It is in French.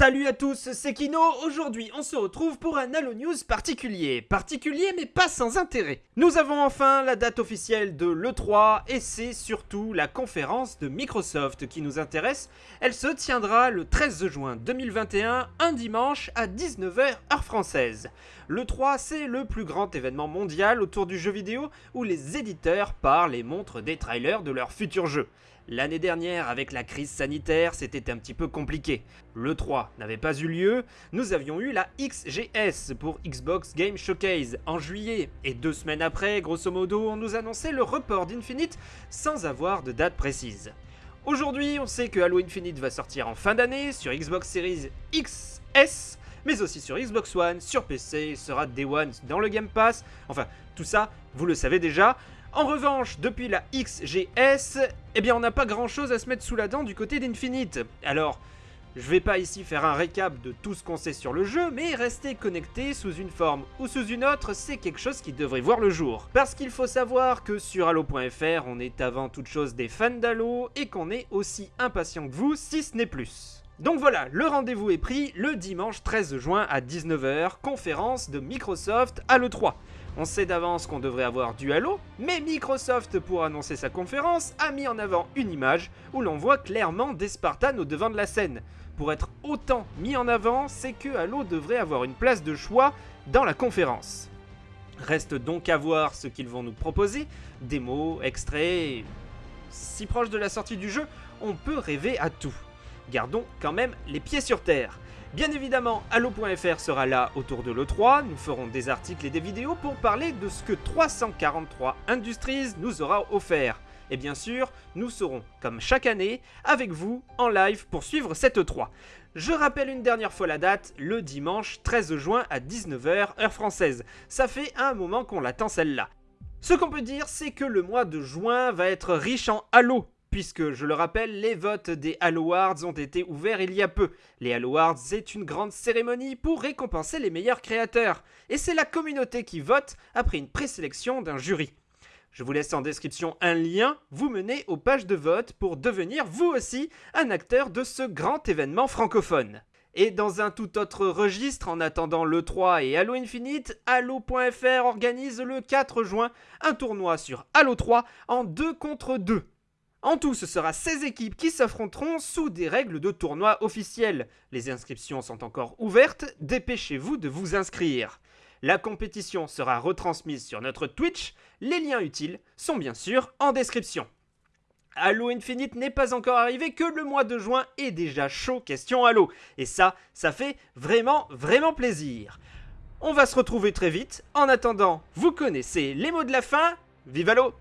Salut à tous, c'est Kino. Aujourd'hui, on se retrouve pour un Halo News particulier. Particulier, mais pas sans intérêt. Nous avons enfin la date officielle de l'E3 et c'est surtout la conférence de Microsoft qui nous intéresse. Elle se tiendra le 13 juin 2021, un dimanche à 19h heure française. L'E3, c'est le plus grand événement mondial autour du jeu vidéo où les éditeurs parlent et montrent des trailers de leurs futurs jeux. L'année dernière, avec la crise sanitaire, c'était un petit peu compliqué. Le 3 n'avait pas eu lieu, nous avions eu la XGS pour Xbox Game Showcase en juillet, et deux semaines après, grosso modo, on nous annonçait le report d'Infinite sans avoir de date précise. Aujourd'hui, on sait que Halo Infinite va sortir en fin d'année sur Xbox Series XS, mais aussi sur Xbox One, sur PC, sera Day One dans le Game Pass, enfin tout ça, vous le savez déjà. En revanche, depuis la XGS, eh bien on n'a pas grand chose à se mettre sous la dent du côté d'Infinite. Alors, je vais pas ici faire un récap de tout ce qu'on sait sur le jeu, mais rester connecté sous une forme ou sous une autre, c'est quelque chose qui devrait voir le jour. Parce qu'il faut savoir que sur Halo.fr, on est avant toute chose des fans d'Halo et qu'on est aussi impatient que vous, si ce n'est plus. Donc voilà, le rendez-vous est pris le dimanche 13 juin à 19h, conférence de Microsoft Halo 3. On sait d'avance qu'on devrait avoir du Halo, mais Microsoft, pour annoncer sa conférence, a mis en avant une image où l'on voit clairement des Spartans au devant de la scène. Pour être autant mis en avant, c'est que Halo devrait avoir une place de choix dans la conférence. Reste donc à voir ce qu'ils vont nous proposer, démos, extraits... Si proche de la sortie du jeu, on peut rêver à tout. Gardons quand même les pieds sur terre. Bien évidemment, Halo.fr sera là autour de l'E3, nous ferons des articles et des vidéos pour parler de ce que 343 Industries nous aura offert. Et bien sûr, nous serons, comme chaque année, avec vous en live pour suivre cette E3. Je rappelle une dernière fois la date, le dimanche 13 juin à 19h, heure française. Ça fait un moment qu'on l'attend celle-là. Ce qu'on peut dire, c'est que le mois de juin va être riche en Halo, puisque, je le rappelle, les votes des Halo ont été ouverts il y a peu. Les Halo Awards, c'est une grande cérémonie pour récompenser les meilleurs créateurs, et c'est la communauté qui vote après une présélection d'un jury. Je vous laisse en description un lien, vous menez aux pages de vote pour devenir vous aussi un acteur de ce grand événement francophone. Et dans un tout autre registre, en attendant l'E3 et Halo Infinite, Halo.fr organise le 4 juin un tournoi sur Halo 3 en 2 contre 2. En tout, ce sera 16 équipes qui s'affronteront sous des règles de tournoi officielles. Les inscriptions sont encore ouvertes, dépêchez-vous de vous inscrire. La compétition sera retransmise sur notre Twitch, les liens utiles sont bien sûr en description. Halo Infinite n'est pas encore arrivé que le mois de juin est déjà chaud question Halo. Et ça, ça fait vraiment, vraiment plaisir. On va se retrouver très vite. En attendant, vous connaissez les mots de la fin. Vive Halo